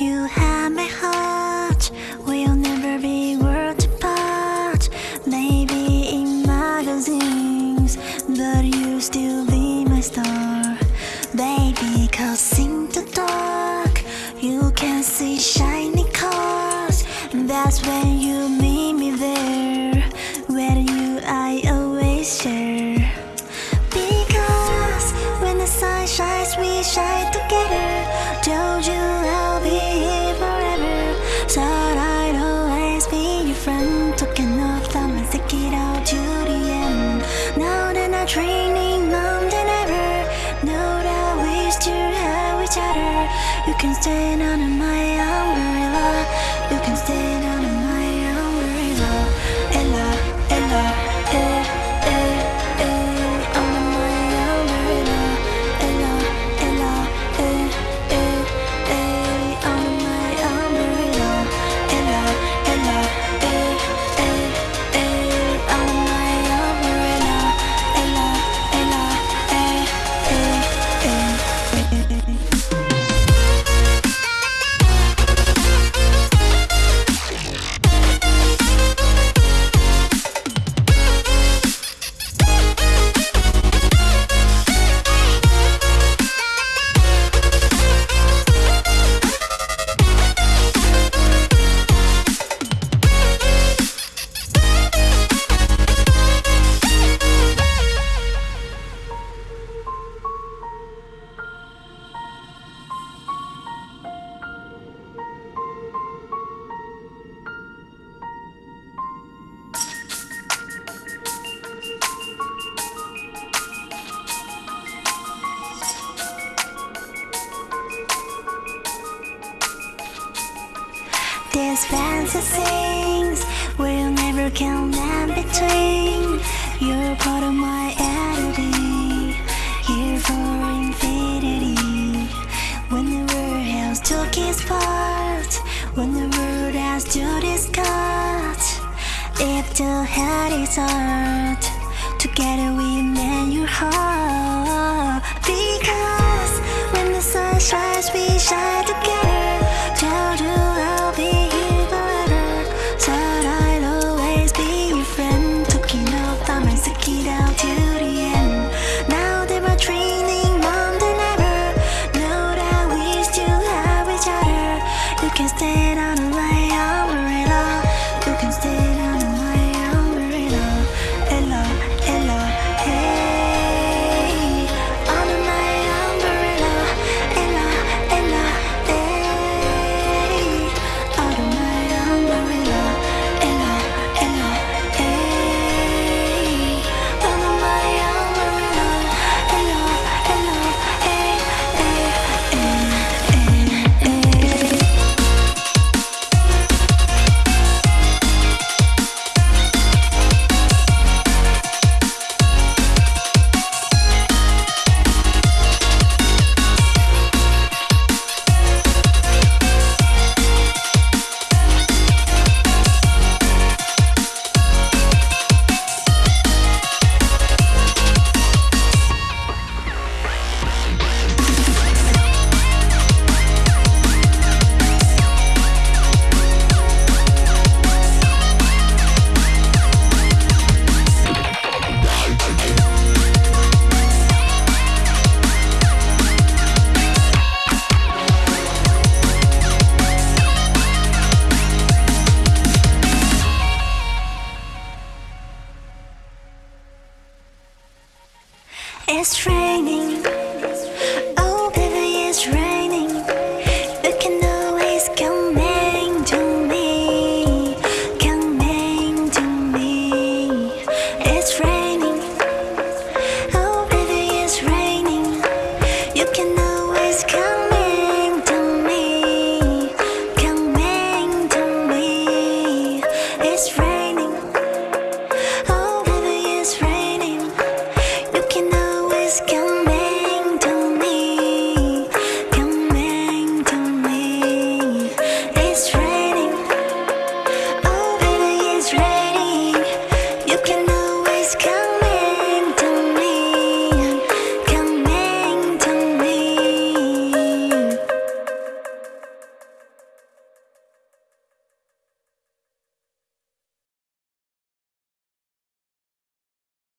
You have my heart. We'll never be worlds apart. Maybe in magazines, but you still be my star. Baby, cause in the dark, you can see shiny cars. That's when you meet me there. Where you, I always share. Because when the sun shines, we shine You can stand under my Fancy things will never come in between. You're part of my identity, here for infinity. When the world has took its part, when the world has to discuss, if the head is hard, together we mend your heart. Because when the sun shines, we shine together. It's raining